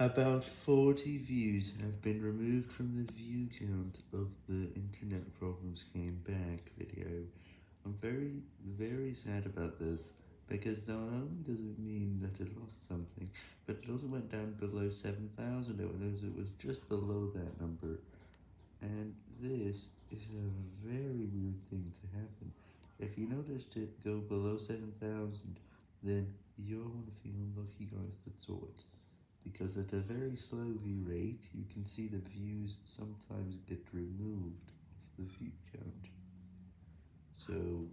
About 40 views have been removed from the view count of the Internet Problems Came Back video. I'm very, very sad about this, because not only does it mean that it lost something, but it also went down below 7,000, it was just below that number, and this is a very weird thing to happen. If you noticed it go below 7,000, then you're one of the unlucky guys that saw it because at a very slow view rate, you can see the views sometimes get removed off the view count. So